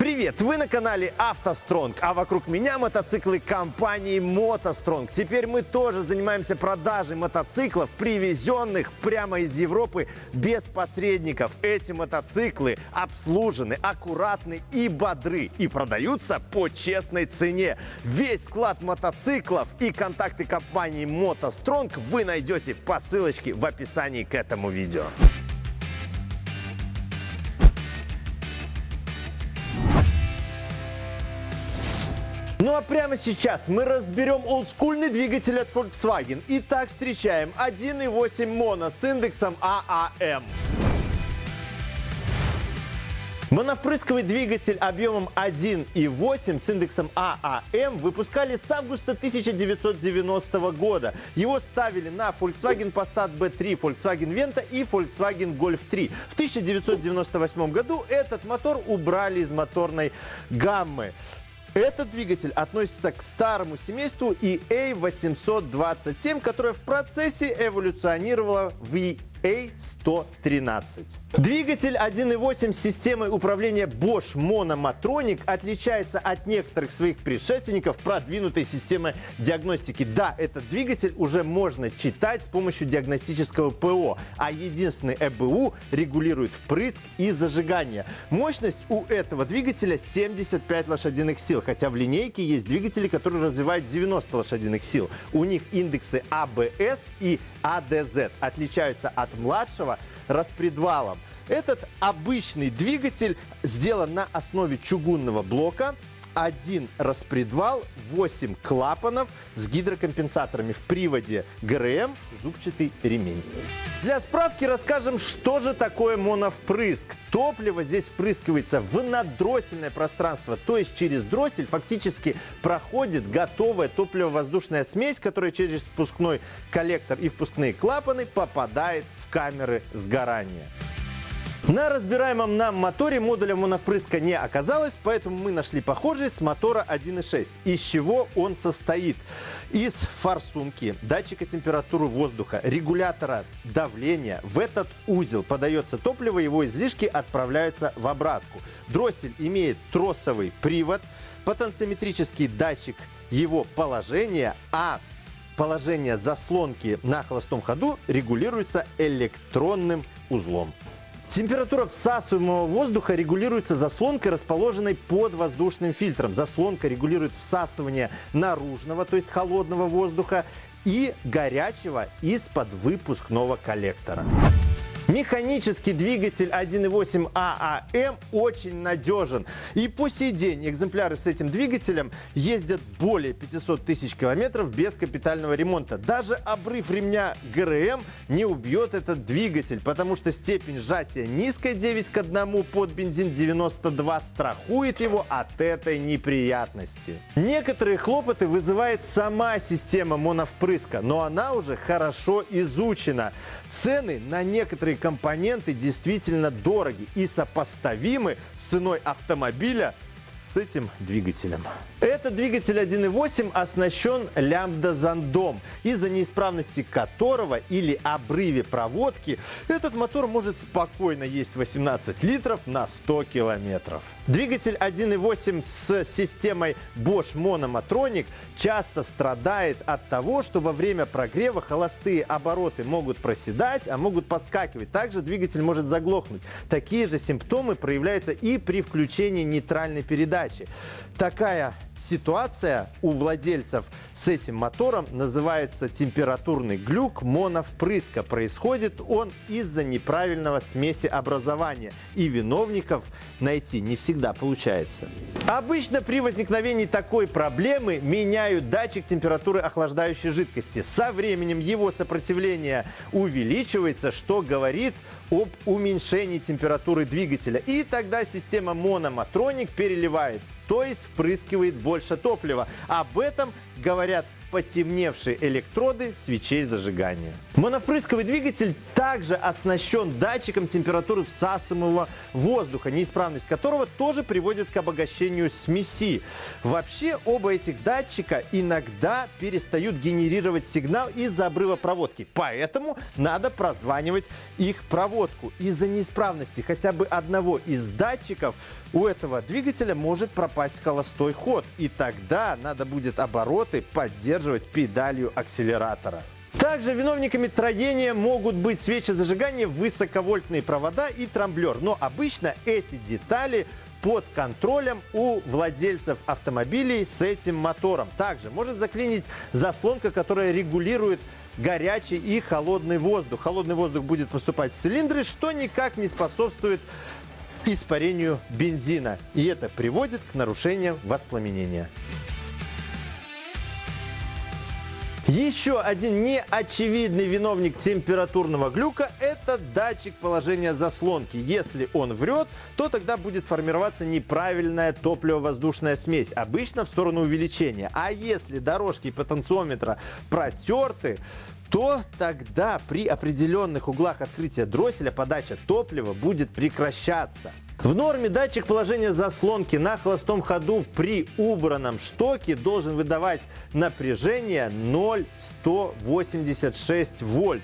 Привет! Вы на канале автостронг, а вокруг меня мотоциклы компании мотостронг. Теперь мы тоже занимаемся продажей мотоциклов, привезенных прямо из Европы без посредников. Эти мотоциклы обслужены, аккуратны и бодры и продаются по честной цене. Весь склад мотоциклов и контакты компании мотостронг вы найдете по ссылочке в описании к этому видео. Ну а прямо сейчас мы разберем олдскульный двигатель от Volkswagen. Итак, встречаем 1.8 моно с индексом AAM. Моновпрысковый двигатель объемом 1.8 с индексом AAM выпускали с августа 1990 года. Его ставили на Volkswagen Passat B3, Volkswagen Venta и Volkswagen Golf 3. В 1998 году этот мотор убрали из моторной гаммы. Этот двигатель относится к старому семейству EA827, которое в процессе эволюционировало в a113. Двигатель 1.8 с системой управления Bosch Monomatronic отличается от некоторых своих предшественников продвинутой системы диагностики. Да, этот двигатель уже можно читать с помощью диагностического ПО, а единственный ЭБУ регулирует впрыск и зажигание. Мощность у этого двигателя 75 лошадиных сил, хотя в линейке есть двигатели, которые развивают 90 лошадиных сил. У них индексы АБС и АДЗ отличаются от от младшего распредвалом. Этот обычный двигатель сделан на основе чугунного блока, один распредвал, 8 клапанов с гидрокомпенсаторами в приводе ГРМ, зубчатый ремень. Для справки расскажем, что же такое моновпрыск. Топливо здесь впрыскивается в наддроссельное пространство, то есть через дроссель фактически проходит готовая топливо-воздушная смесь, которая через впускной коллектор и впускные клапаны попадает в камеры сгорания. На разбираемом нам моторе модуля моновпрыска не оказалось, поэтому мы нашли похожий с мотора 1.6. Из чего он состоит? Из форсунки, датчика температуры воздуха, регулятора давления. В этот узел подается топливо, его излишки отправляются в обратку. Дроссель имеет тросовый привод, потенциометрический датчик его положения, а положение заслонки на холостом ходу регулируется электронным узлом. Температура всасываемого воздуха регулируется заслонкой, расположенной под воздушным фильтром. Заслонка регулирует всасывание наружного, то есть холодного воздуха и горячего из-под выпускного коллектора. Механический двигатель 1.8 ААМ очень надежен. И по сей день экземпляры с этим двигателем ездят более 500 тысяч километров без капитального ремонта. Даже обрыв ремня ГРМ не убьет этот двигатель, потому что степень сжатия низкая 9 к 1 под бензин 92 страхует его от этой неприятности. Некоторые хлопоты вызывает сама система моновпрыска, но она уже хорошо изучена. Цены на некоторые компоненты действительно дороги и сопоставимы с ценой автомобиля с этим двигателем. Этот двигатель 1.8 оснащен лямбда-зондом, из-за неисправности которого или обрыве проводки этот мотор может спокойно есть 18 литров на 100 километров. Двигатель 1.8 с системой Bosch Monomatronic часто страдает от того, что во время прогрева холостые обороты могут проседать, а могут подскакивать. Также двигатель может заглохнуть. Такие же симптомы проявляются и при включении нейтральной передачи. Такая ситуация у владельцев с этим мотором называется температурный глюк моновпрыска. Происходит он из-за неправильного смеси образования. И виновников найти не всегда получается. Обычно при возникновении такой проблемы меняют датчик температуры охлаждающей жидкости. Со временем его сопротивление увеличивается, что говорит об уменьшении температуры двигателя. И тогда система Мономатроник переливает то есть впрыскивает больше топлива. Об этом говорят потемневшие электроды свечей зажигания. Моновпрысковый двигатель также оснащен датчиком температуры всасываемого воздуха, неисправность которого тоже приводит к обогащению смеси. Вообще оба этих датчика иногда перестают генерировать сигнал из-за обрыва проводки, поэтому надо прозванивать их проводку. Из-за неисправности хотя бы одного из датчиков у этого двигателя может пропасть холостой ход, и тогда надо будет обороты поддерживать педалью акселератора. Также виновниками троения могут быть свечи зажигания, высоковольтные провода и трамблер. Но обычно эти детали под контролем у владельцев автомобилей с этим мотором. Также может заклинить заслонка, которая регулирует горячий и холодный воздух. Холодный воздух будет поступать в цилиндры, что никак не способствует испарению бензина. И это приводит к нарушениям воспламенения. Еще один неочевидный виновник температурного глюка – это датчик положения заслонки. Если он врет, то тогда будет формироваться неправильная топливо-воздушная смесь, обычно в сторону увеличения. А если дорожки потенциометра протерты, то тогда при определенных углах открытия дросселя подача топлива будет прекращаться. В норме датчик положения заслонки на холостом ходу при убранном штоке должен выдавать напряжение 0,186 вольт.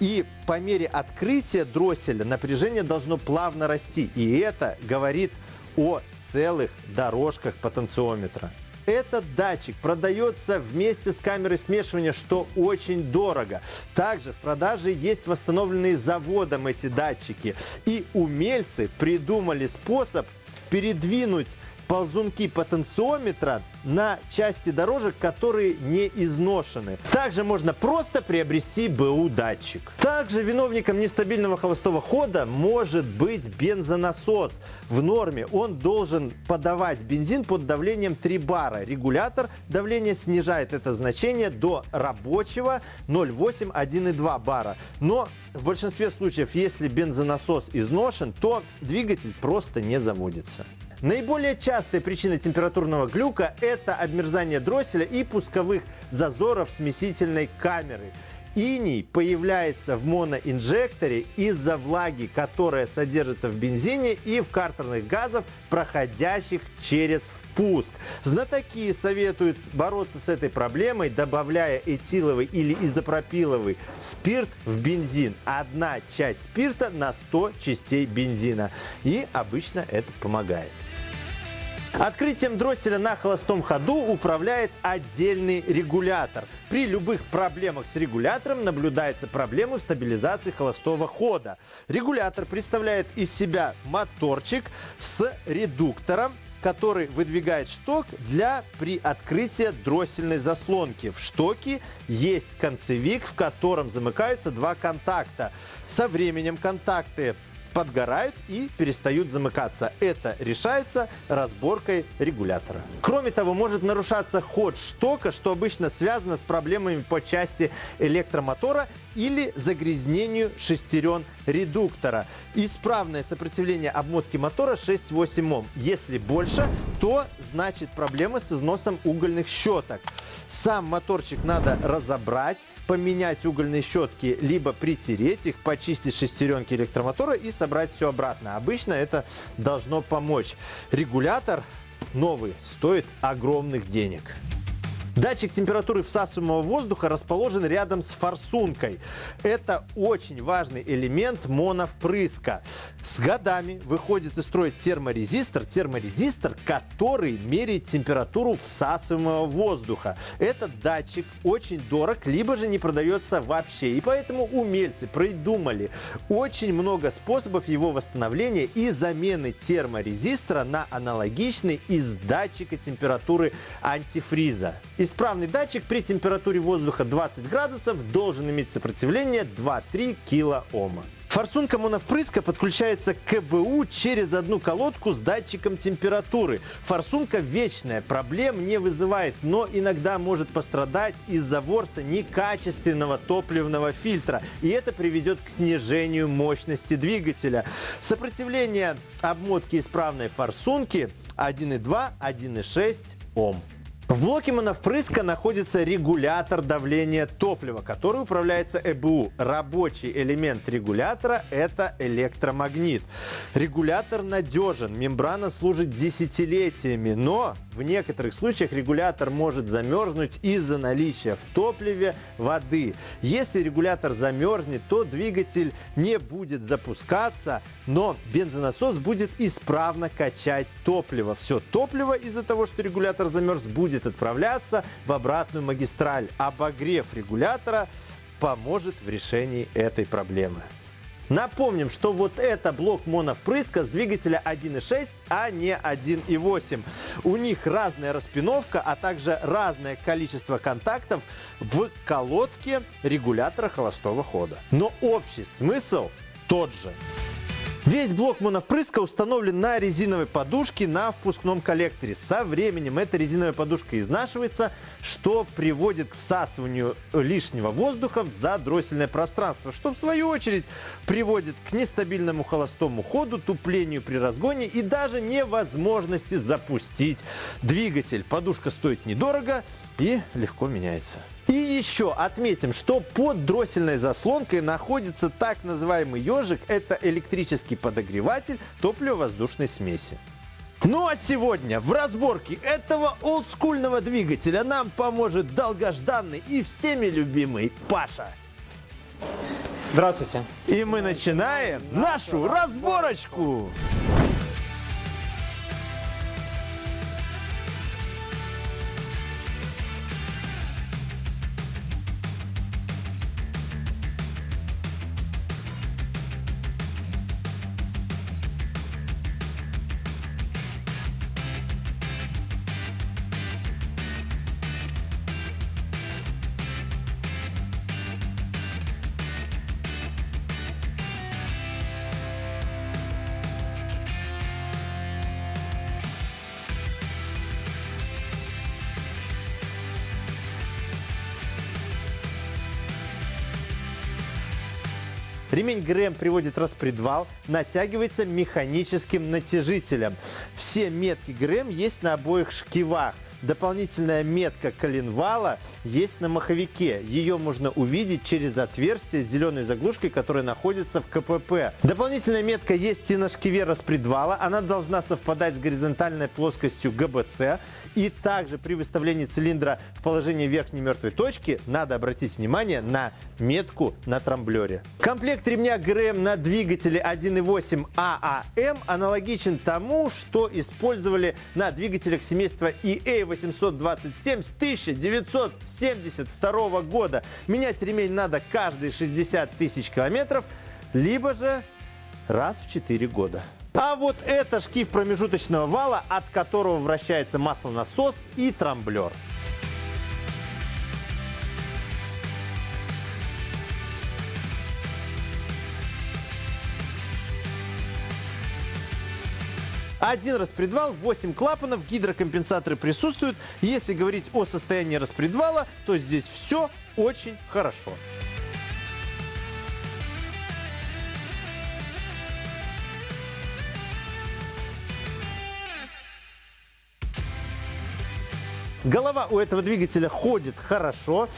И по мере открытия дросселя напряжение должно плавно расти. И это говорит о целых дорожках потенциометра. Этот датчик продается вместе с камерой смешивания, что очень дорого. Также в продаже есть восстановленные заводом эти датчики. И умельцы придумали способ передвинуть ползунки потенциометра на части дорожек, которые не изношены. Также можно просто приобрести БУ датчик. Также виновником нестабильного холостого хода может быть бензонасос. В норме он должен подавать бензин под давлением 3 бара. Регулятор давления снижает это значение до рабочего 0,8-1,2 бара. Но в большинстве случаев, если бензонасос изношен, то двигатель просто не заводится. Наиболее частая причина температурного глюка – это обмерзание дросселя и пусковых зазоров смесительной камеры. Иней появляется в моноинжекторе из-за влаги, которая содержится в бензине и в картерных газах, проходящих через впуск. Знатоки советуют бороться с этой проблемой, добавляя этиловый или изопропиловый спирт в бензин. Одна часть спирта на 100 частей бензина. И обычно это помогает. Открытием дросселя на холостом ходу управляет отдельный регулятор. При любых проблемах с регулятором наблюдаются проблемы в стабилизации холостого хода. Регулятор представляет из себя моторчик с редуктором, который выдвигает шток для при открытии дроссельной заслонки. В штоке есть концевик, в котором замыкаются два контакта. Со временем контакты подгорают и перестают замыкаться. Это решается разборкой регулятора. Кроме того, может нарушаться ход штока, что обычно связано с проблемами по части электромотора или загрязнению шестерен редуктора. Исправное сопротивление обмотки мотора 6-8 Ом. Если больше, то значит проблемы с износом угольных щеток. Сам моторчик надо разобрать, поменять угольные щетки, либо притереть их, почистить шестеренки электромотора и собрать все обратно. Обычно это должно помочь. Регулятор новый стоит огромных денег. Датчик температуры всасываемого воздуха расположен рядом с форсункой. Это очень важный элемент моновпрыска. С годами выходит из строя терморезистор, терморезистор, который меряет температуру всасываемого воздуха. Этот датчик очень дорог, либо же не продается вообще. И поэтому умельцы придумали очень много способов его восстановления и замены терморезистора на аналогичный из датчика температуры антифриза. Исправный датчик при температуре воздуха 20 градусов должен иметь сопротивление 2-3 килоома. Форсунка моновпрыска подключается к КБУ через одну колодку с датчиком температуры. Форсунка вечная, проблем не вызывает, но иногда может пострадать из-за ворса некачественного топливного фильтра. И это приведет к снижению мощности двигателя. Сопротивление обмотки исправной форсунки 1,2-1,6 Ом. В блоке моновпрыска находится регулятор давления топлива, который управляется ЭБУ. Рабочий элемент регулятора – это электромагнит. Регулятор надежен, мембрана служит десятилетиями, но в некоторых случаях регулятор может замерзнуть из-за наличия в топливе воды. Если регулятор замерзнет, то двигатель не будет запускаться, но бензонасос будет исправно качать топливо. Все топливо из-за того, что регулятор замерз, будет отправляться в обратную магистраль. Обогрев регулятора поможет в решении этой проблемы. Напомним, что вот это блок моновпрыска с двигателя 1.6, а не 1.8. У них разная распиновка, а также разное количество контактов в колодке регулятора холостого хода. Но общий смысл тот же. Весь блок моновпрыска установлен на резиновой подушке на впускном коллекторе. Со временем эта резиновая подушка изнашивается, что приводит к всасыванию лишнего воздуха в задроссельное пространство, что в свою очередь приводит к нестабильному холостому ходу, туплению при разгоне и даже невозможности запустить двигатель. Подушка стоит недорого и легко меняется. И еще отметим, что под дроссельной заслонкой находится так называемый ежик. Это электрический подогреватель топливо-воздушной смеси. Ну а сегодня в разборке этого олдскульного двигателя нам поможет долгожданный и всеми любимый Паша. Здравствуйте. И мы начинаем нашу разборочку. Ремень ГРМ приводит распредвал, натягивается механическим натяжителем. Все метки ГРМ есть на обоих шкивах. Дополнительная метка коленвала есть на маховике. Ее можно увидеть через отверстие с зеленой заглушкой, которая находится в КПП. Дополнительная метка есть и на шкиве распредвала. Она должна совпадать с горизонтальной плоскостью ГБЦ. И также при выставлении цилиндра в положение верхней мертвой точки надо обратить внимание на метку на трамблере. Комплект ремня ГРМ на двигателе 1.8 ААМ аналогичен тому, что использовали на двигателях семейства EA 827 с 1972 года. Менять ремень надо каждые 60 тысяч километров, либо же раз в 4 года. А вот это шкив промежуточного вала, от которого вращается маслонасос и трамблер. Один распредвал, 8 клапанов, гидрокомпенсаторы присутствуют. Если говорить о состоянии распредвала, то здесь все очень хорошо. Голова у этого двигателя ходит хорошо.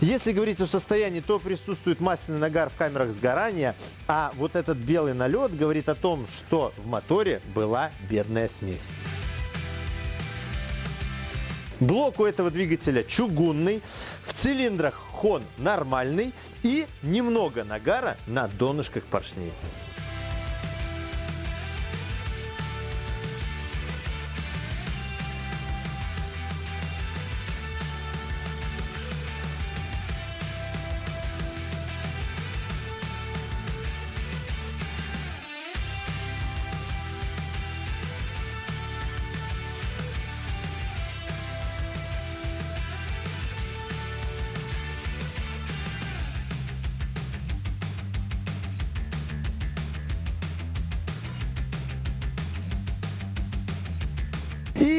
Если говорить о состоянии, то присутствует масляный нагар в камерах сгорания, а вот этот белый налет говорит о том, что в моторе была бедная смесь. Блок у этого двигателя чугунный, в цилиндрах хон нормальный и немного нагара на донышках поршней.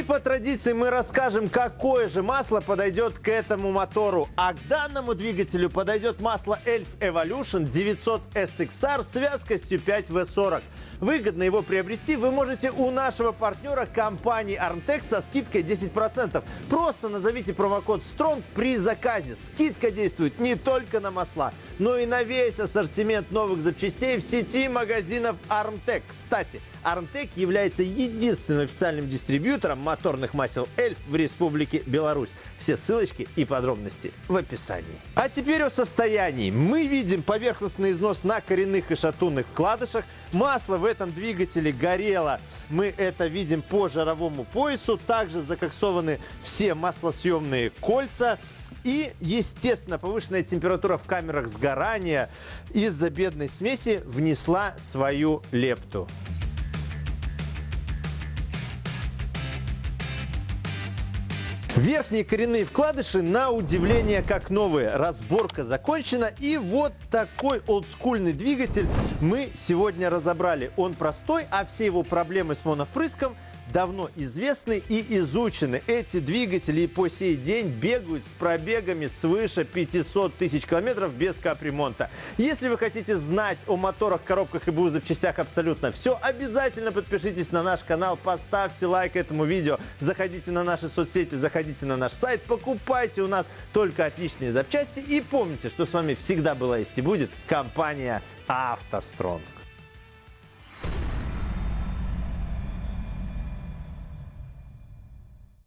По традиции мы расскажем, какое же масло подойдет к этому мотору. А к данному двигателю подойдет масло Elf Evolution 900 SXR с вязкостью 5W40. Выгодно его приобрести вы можете у нашего партнера компании Armtex со скидкой 10%. Просто назовите промокод STRONG при заказе. Скидка действует не только на масла, но и на весь ассортимент новых запчастей в сети магазинов Armtec. Кстати, Armtec является единственным официальным дистрибьютором моторных масел Эльф в Республике Беларусь. Все ссылочки и подробности в описании. А теперь о состоянии. Мы видим поверхностный износ на коренных и шатунных вкладышах. Масло в этом двигателе горело. Мы это видим по жировому поясу. Также закоксованы все маслосъемные кольца. И, естественно, повышенная температура в камерах сгорания из-за бедной смеси внесла свою лепту. Верхние коренные вкладыши на удивление как новые. Разборка закончена. И вот такой олдскульный двигатель мы сегодня разобрали. Он простой, а все его проблемы с моновпрыском – давно известны и изучены. Эти двигатели по сей день бегают с пробегами свыше 500 тысяч километров без капремонта. Если вы хотите знать о моторах, коробках и БУ запчастях абсолютно все, обязательно подпишитесь на наш канал, поставьте лайк этому видео, заходите на наши соцсети, заходите на наш сайт, покупайте у нас только отличные запчасти и помните, что с вами всегда была есть и будет компания «АвтоСтронг».